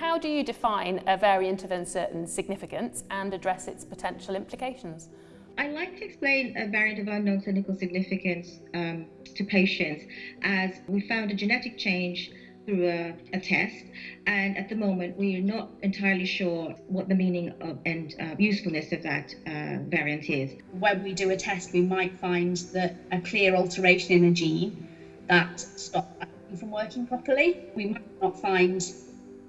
How do you define a variant of uncertain significance and address its potential implications? I like to explain a variant of unknown clinical significance um, to patients as we found a genetic change through a, a, test, and at the moment we are not entirely sure what the meaning of and uh, usefulness of that uh, variant is. When we do a test, we might find that a clear alteration in a gene that stops from working properly. We might not find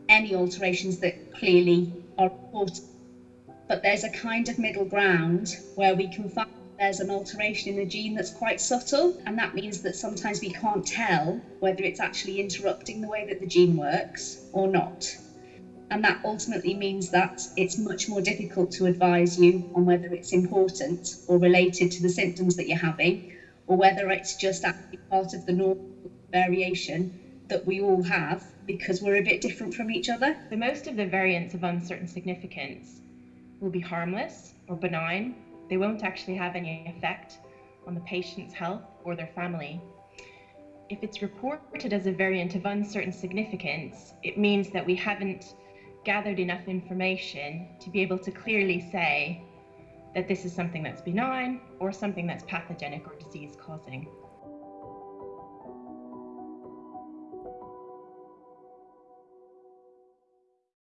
any alterations that clearly are important, but there's a kind of middle ground where we can find there's an alteration in the gene that's quite subtle, and that means that sometimes we can't tell whether it's actually interrupting the way that the gene works or not. And that ultimately means that it's much more difficult to advise you on whether it's important or related to the symptoms that you're having, or whether it's just actually part of the normal variation that we all have because we're a bit different from each other. The most of the variants of uncertain significance will be harmless or benign they won't actually have any effect on the patient's health or their family. If it's reported as a variant of uncertain significance, it means that we haven't gathered enough information to be able to clearly say that this is something that's benign or something that's pathogenic or disease causing.